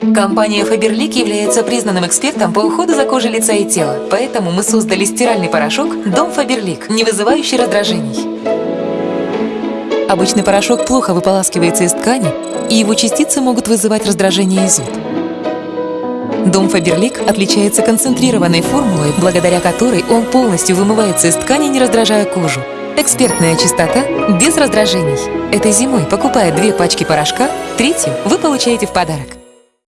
Компания Faberlic является признанным экспертом по уходу за кожей лица и тела, поэтому мы создали стиральный порошок Дом Faberlic, не вызывающий раздражений. Обычный порошок плохо выполаскивается из ткани, и его частицы могут вызывать раздражение и зуд. Дом Фаберлик отличается концентрированной формулой, благодаря которой он полностью вымывается из ткани, не раздражая кожу. Экспертная чистота без раздражений. Этой зимой, покупая две пачки порошка, третью вы получаете в подарок.